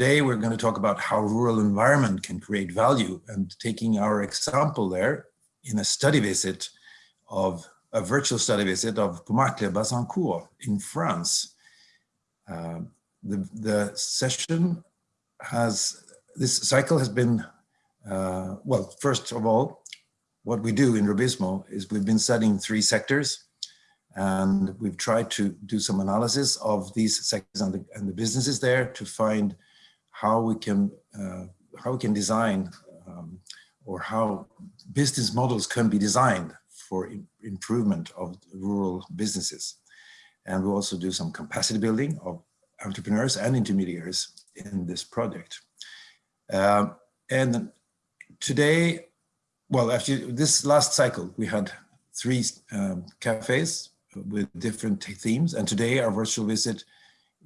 today we're going to talk about how rural environment can create value and taking our example there in a study visit of a virtual study visit of Pomacle-Bazancourt in France. Uh, the, the session has, this cycle has been, uh, well, first of all, what we do in Rubizmo is we've been studying three sectors and we've tried to do some analysis of these sectors and the, and the businesses there to find how we can uh, how we can design um, or how business models can be designed for improvement of rural businesses. And we also do some capacity building of entrepreneurs and intermediaries in this project. Um, and today, well, actually this last cycle, we had three um, cafes with different themes. And today our virtual visit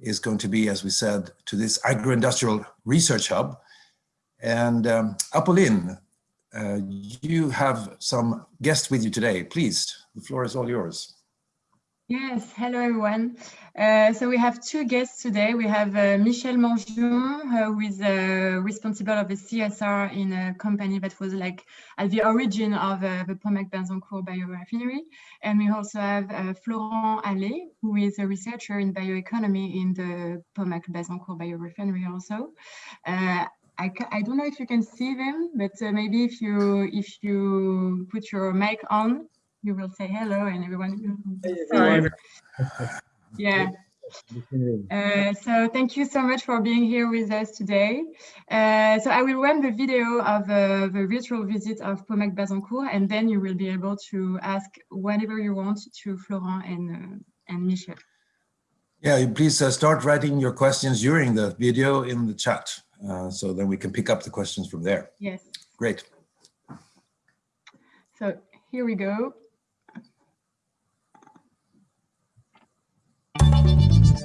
is going to be, as we said, to this agro-industrial research hub. And um, Apolline, uh, you have some guests with you today. Please, the floor is all yours. Yes, hello everyone. Uh, so we have two guests today. We have uh, Michel Mangion, uh, who is uh, responsible of the CSR in a company that was like at the origin of uh, the Pomacle-Bazancourt biorefinery. And we also have uh, Florent Allais, who is a researcher in bioeconomy in the Pomacle-Bazancourt biorefinery also. I, I don't know if you can see them, but maybe if you if you put your mic on, you will say hello and everyone will yeah. Uh, so thank you so much for being here with us today. Uh, so I will run the video of uh, the virtual visit of Pomacle-Bazancourt and then you will be able to ask whatever you want to Florent and, uh, and Michel. Yeah, please uh, start writing your questions during the video in the chat. Uh, so then we can pick up the questions from there. Yes. Great. So here we go.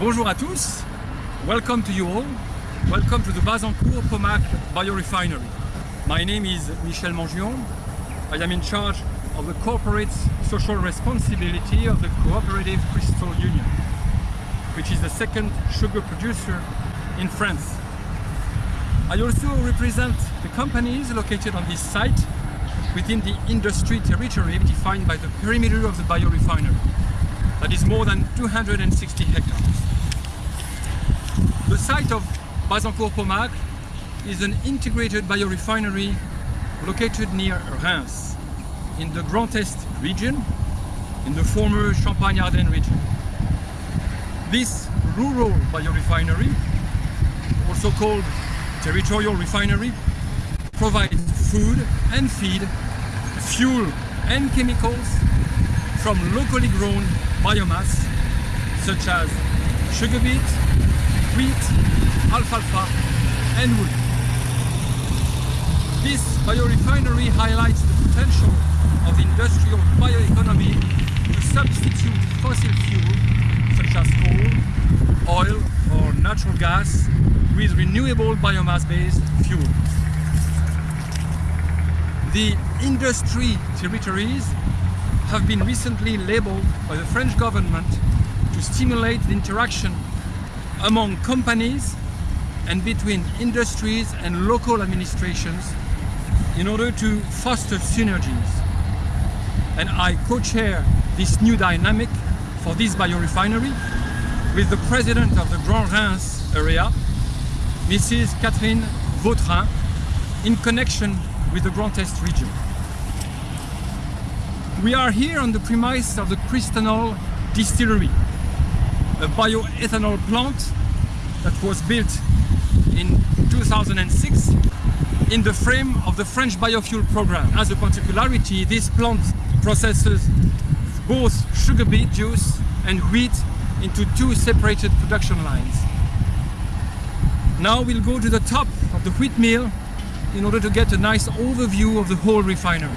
Bonjour à tous, welcome to you all. Welcome to the Bazancourt Pomacle biorefinery. My name is Michel Mangion. I am in charge of the corporate social responsibility of the Cooperative Cristal Union, which is the second sugar producer in France. I also represent the companies located on this site within the industry territory defined by the perimeter of the biorefinery. That is more than 260 hectares. The site of Bazancourt-Pomacle is an integrated biorefinery located near Reims in the Grand Est region, in the former Champagne-Ardenne region. This rural biorefinery, also called territorial refinery, provides food and feed, fuel and chemicals from locally grown biomass such as sugar beet, wheat, alfalfa and wood. This biorefinery highlights the potential of the industrial bioeconomy to substitute fossil fuel such as coal, oil or natural gas with renewable biomass-based fuel. The industry territories have been recently labeled by the French government to stimulate the interaction among companies and between industries and local administrations in order to foster synergies. And I co-chair this new dynamic for this biorefinery with the president of the Grand Reims area, Mrs. Catherine Vautrin, in connection with the Grand Est region. We are here on the premise of the Cristanol distillery, a bioethanol plant that was built in 2006 in the frame of the French biofuel program. As a particularity, this plant processes both sugar beet juice and wheat into two separated production lines. Now we'll go to the top of the wheat mill in order to get a nice overview of the whole refinery.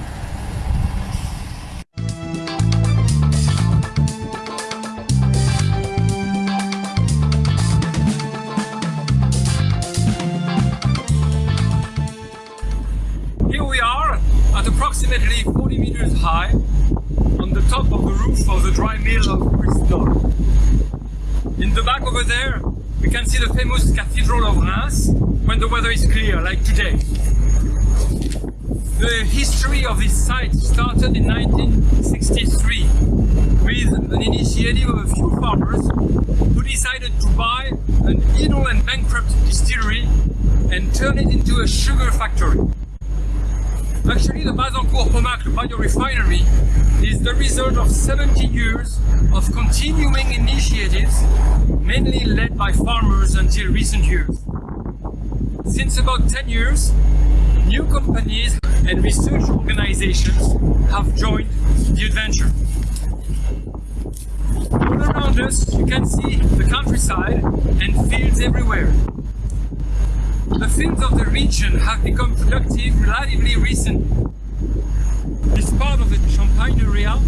Dry mill of Bristol. In the back over there, we can see the famous Cathedral of Reims when the weather is clear, like today. The history of this site started in 1963 with an initiative of a few farmers who decided to buy an idle and bankrupt distillery and turn it into a sugar factory. Actually, the Bazancourt Pomacle biorefinery is the result of 70 years of continuing initiatives, mainly led by farmers until recent years. Since about 10 years, new companies and research organizations have joined the adventure. All around us, you can see the countryside and fields everywhere. The fields of the region have become productive relatively recently. This part of the Champagne area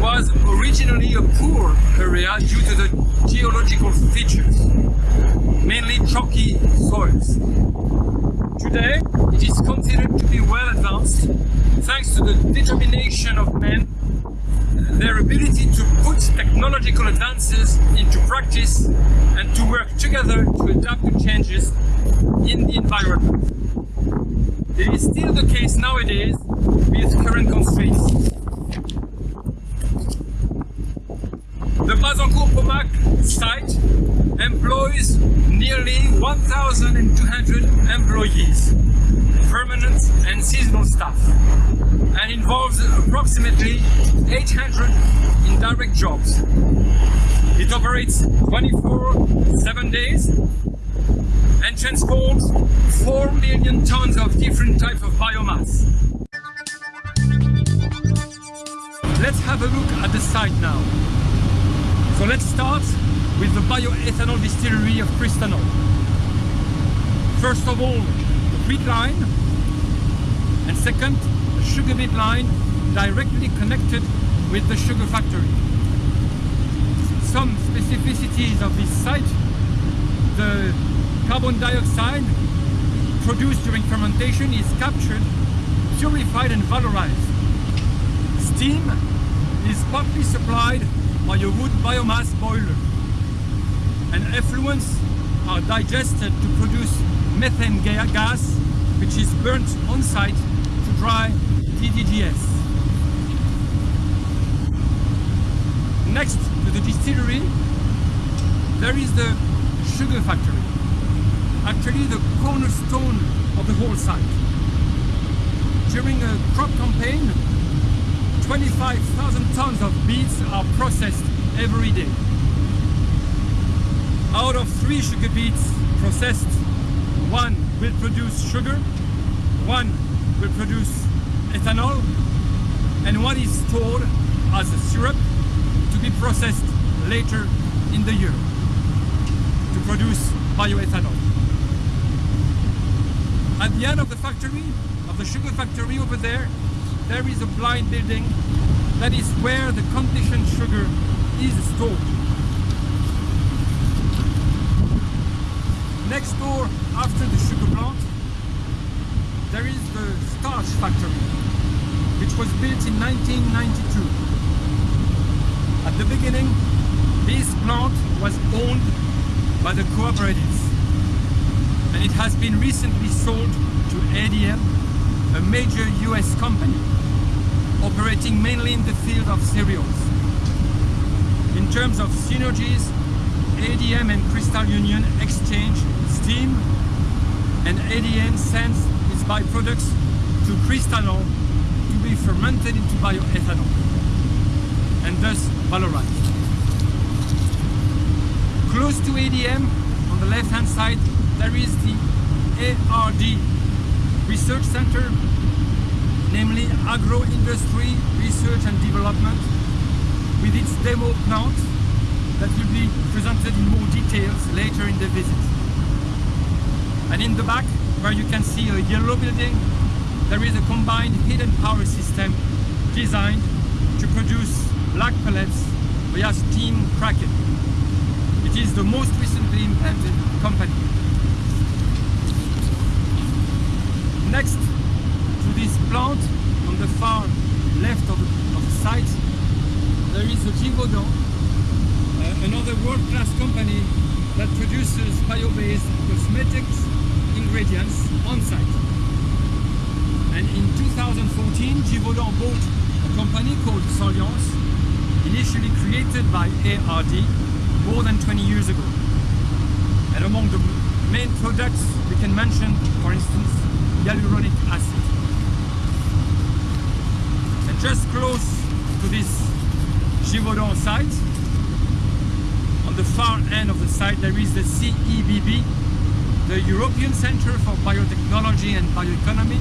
was originally a poor area due to the geological features, mainly chalky soils. Today, it is considered to be well advanced thanks to the determination of men, their ability to put technological advances into practice and to work together to adapt to changes in the environment. It is still the case nowadays with current constraints. The Bazancourt Pomacle site employs nearly 1,200 employees, permanent and seasonal staff, and involves approximately 800 indirect jobs. It operates 24 7 days and transports 4 million tons of different types of biomass. Let's have a look at the site now. So let's start with the bioethanol distillery of Cristanol. First of all, wheat line, and second, the sugar beet line directly connected with the sugar factory. Some specificities of this site, the carbon dioxide produced during fermentation is captured, purified and valorized. Steam is partly supplied by a wood biomass boiler and effluents are digested to produce methane gas which is burnt on site to dry DDGS. Next to the distillery there is the sugar factory actually the cornerstone of the whole site. During a crop campaign 25,000 tons of beets are processed every day. Out of three sugar beets processed, one will produce sugar, one will produce ethanol, and one is stored as a syrup to be processed later in the year to produce bioethanol. At the end of the factory, of the sugar factory over there, there is a blind building that is where the conditioned sugar is stored. Next door, after the sugar plant, there is the starch factory, which was built in 1992. At the beginning, this plant was owned by the cooperatives, and it has been recently sold to ADM, a major US company operating mainly in the field of cereals. In terms of synergies, ADM and Cristal Union exchange steam and ADM sends its byproducts to Cristanol to be fermented into bioethanol and thus valorized. Close to ADM, on the left hand side, there is the ARD Research Center namely agro-industry research and development with its demo plant that will be presented in more details later in the visit. And in the back, where you can see a yellow building, there is a combined hidden power system designed to produce black pellets via steam cracking. It is the most recently implanted company. Next to this plant, on the far left of the, of the site, there is a Givaudan, uh, another world-class produces bio-based cosmetics ingredients on site. And in 2014, Givaudan bought a company called Soliance, initially created by ARD more than 20 years ago. And among the main products we can mention, for instance, hyaluronic acid. And just close to this Givaudan site, on the far end of the site there is the CEBB, the European Center for Biotechnology and Bioeconomy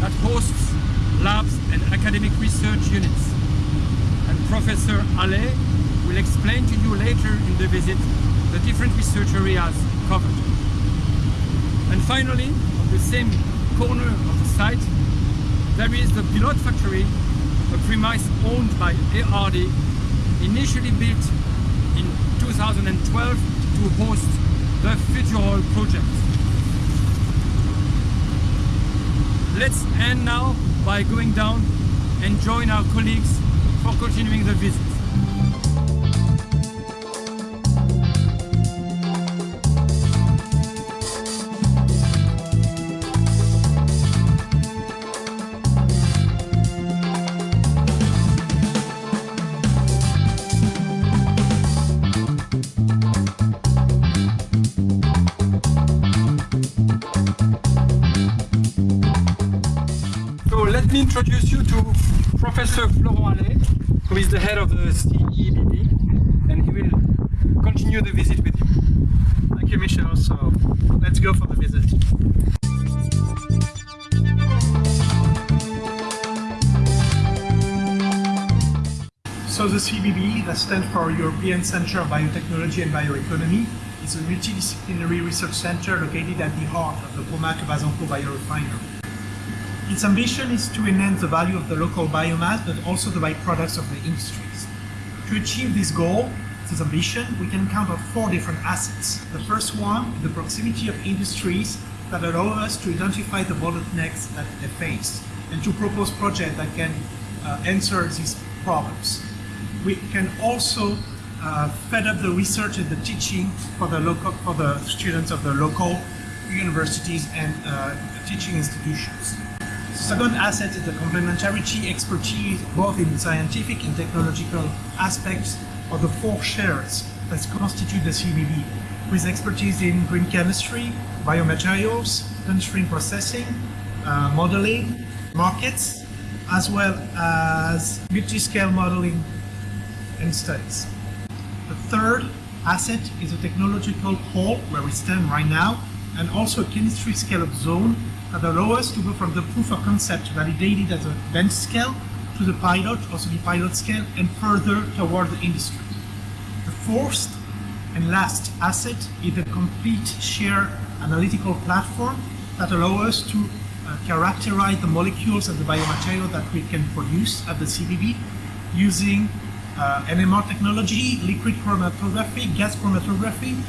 that hosts labs and academic research units. And Professor Allais will explain to you later in the visit the different research areas covered. And finally, on the same corner of the site, there is the Pilot Factory a premise owned by ARD, initially built 2012 to host the Futurol project. Let's end now by going down and join our colleagues for continuing the visit. Introduce you to Professor Florent Allais, who is the head of the CEBB, and he will continue the visit with you. Thank you, Michel. So let's go for the visit. So the CBB, that stands for European Centre of Biotechnology and Bioeconomy, is a multidisciplinary research center located at the heart of the Pomacle-Bazancourt biorefinery. Its ambition is to enhance the value of the local biomass, but also the byproducts of the industries. To achieve this goal, this ambition, we can count on four different assets. The first one, the proximity of industries that allow us to identify the bottlenecks that they face and to propose projects that can uh, answer these problems. We can also uh, fed up the research and the teaching for the local for the students of the local universities and uh, teaching institutions. Second asset is the complementarity expertise both in scientific and technological aspects of the four shares that constitute the CBB, with expertise in green chemistry, biomaterials, downstream processing, uh, modeling, markets, as well as multi-scale modeling and studies. The third asset is a technological pole where we stand right now, and also a chemistry scale-up zone allow us to go from the proof of concept validated at the bench scale to the pilot, also the pilot scale, and further toward the industry. The fourth and last asset is a complete share analytical platform that allow us to uh, characterize the molecules and the biomaterial that we can produce at the CBB using uh, NMR technology, liquid chromatography, gas chromatography,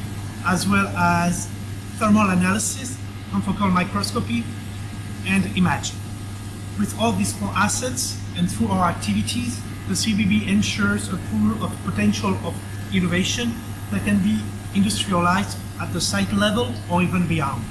as well as thermal analysis confocal microscopy, and imaging. With all these four assets and through our activities, the CBB ensures a pool of potential of innovation that can be industrialized at the site level or even beyond.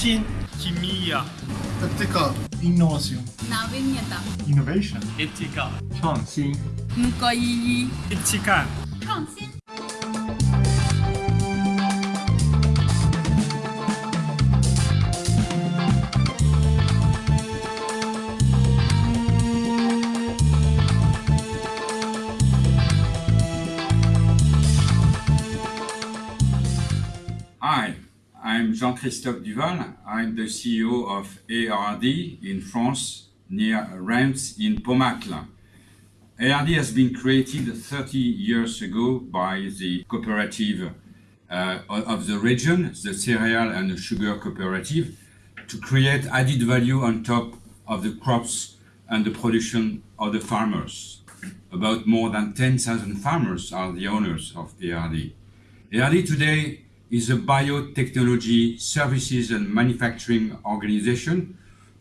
Chine. Kimia. Tactica. Innovation. Navigneta. Innovation. Etika. 创新 Mkoyiyi. Etika. 创 Jean-Christophe Duval. I'm the CEO of ARD in France, near Reims in Pomacle. ARD has been created 30 years ago by the cooperative uh, of the region, the cereal and the sugar cooperative, to create added value on top of the crops and the production of the farmers. About more than 10,000 farmers are the owners of ARD. ARD today is a biotechnology services and manufacturing organization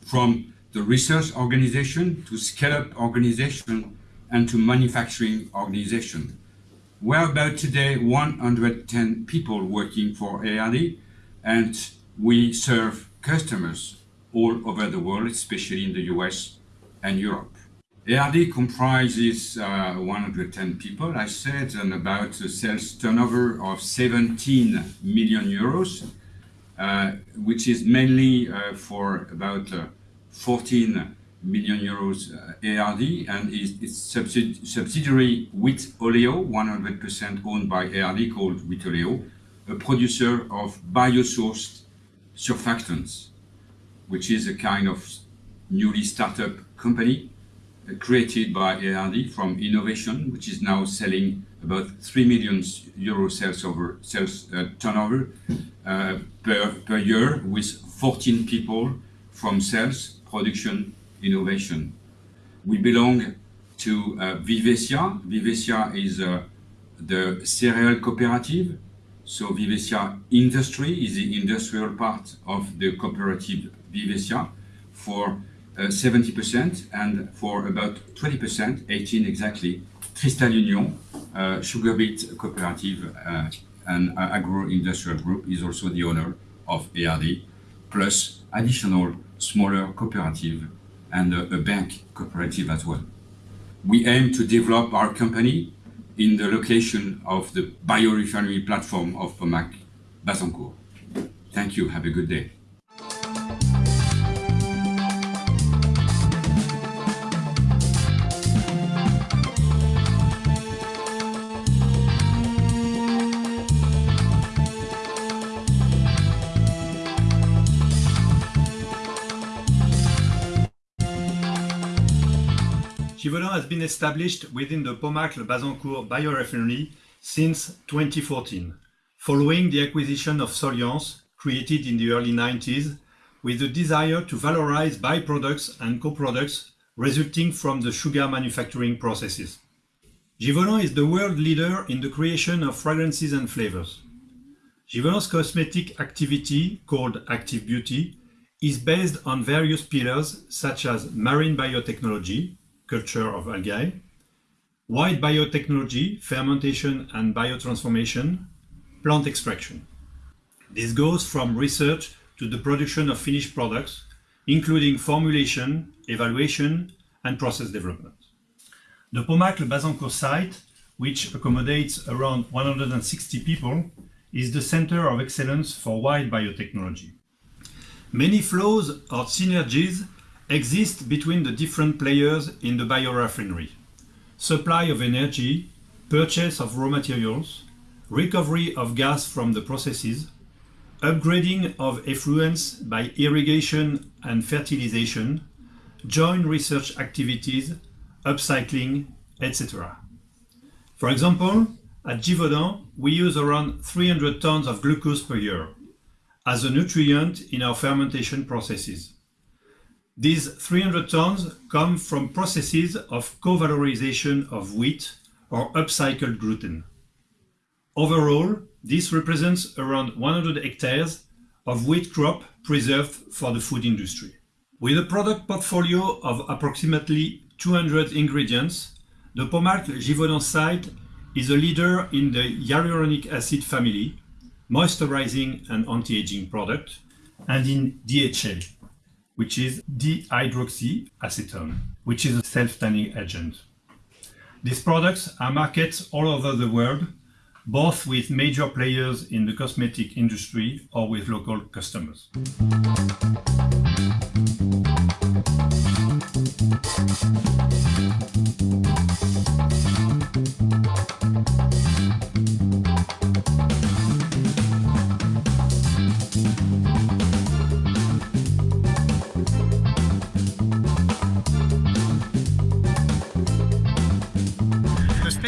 from the research organization to scale-up organization and to manufacturing organization. We're about today 110 people working for ARD and we serve customers all over the world, especially in the US and Europe. ARD comprises uh, 110 people, I said, and about a sales turnover of 17 million euros, uh, which is mainly uh, for about uh, 14 million euros ARD and its subsidi subsidiary Wheatoleo, 100% owned by ARD, called Wheatoleo, a producer of biosourced surfactants, which is a kind of newly startup company created by ARD from innovation, which is now selling about 3 million euro sales over sales uh, turnover uh, per, per year with 14 people from sales, production, innovation. We belong to uh, Vivescia. Vivescia is uh, the cereal cooperative. So Vivescia Industry is the industrial part of the cooperative Vivescia for 70% and for about 20%, 18 exactly, Cristal Union, uh, sugar beet cooperative uh, and agro-industrial group is also the owner of ARD, plus additional smaller cooperative and a, a bank cooperative as well. We aim to develop our company in the location of the biorefinery platform of Pomacle Bazancourt. Thank you. Have a good day. Givaudan has been established within the Pomacle-Bazancourt biorefinery since 2014, following the acquisition of Soliance, created in the early 90s, with the desire to valorize byproducts and co-products resulting from the sugar manufacturing processes. Givaudan is the world leader in the creation of fragrances and flavors. Givaudan's cosmetic activity, called Active Beauty, is based on various pillars such as marine biotechnology, culture of algae, white biotechnology, fermentation and biotransformation, plant extraction. This goes from research to the production of finished products, including formulation, evaluation, and process development. The Pomacle-Bazancourt site, which accommodates around 160 people, is the center of excellence for white biotechnology. Many flows or synergies exist between the different players in the biorefinery. Supply of energy, purchase of raw materials, recovery of gas from the processes, upgrading of effluents by irrigation and fertilization, joint research activities, upcycling, etc. For example, at Givaudan, we use around 300 tons of glucose per year as a nutrient in our fermentation processes. These 300 tons come from processes of co-valorization of wheat or upcycled gluten. Overall, this represents around 100 hectares of wheat crop preserved for the food industry. With a product portfolio of approximately 200 ingredients, the Pomacle Givaudan site is a leader in the hyaluronic acid family, moisturizing and anti-aging product, and in DHA, which is dihydroxyacetone, which is a self-tanning agent. These products are marketed all over the world, both with major players in the cosmetic industry or with local customers.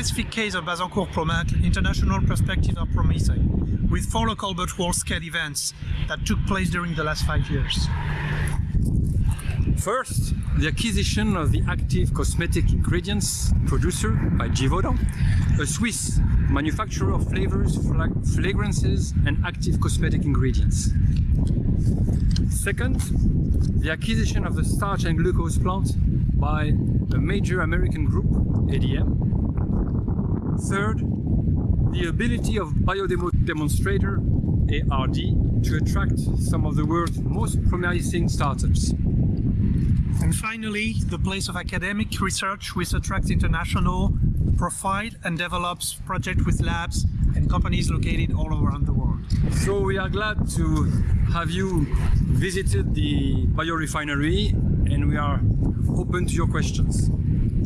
Specific case of Bazancourt Pomacle, international perspectives are promising, with four local but world-scale events that took place during the last five years. First, the acquisition of the active cosmetic ingredients producer by Givaudan, a Swiss manufacturer of flavors, fragrances, and active cosmetic ingredients. Second, the acquisition of the starch and glucose plant by a major American group, ADM. Third, the ability of Biodemo Demonstrator, ARD, to attract some of the world's most promising startups. And finally, the place of academic research which attracts international profile and develops projects with labs and companies located all around the world. So we are glad to have you visited the biorefinery and we are open to your questions.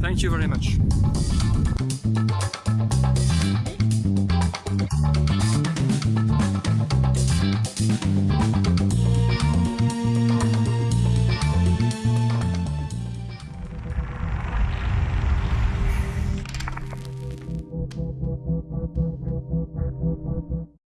Thank you very much.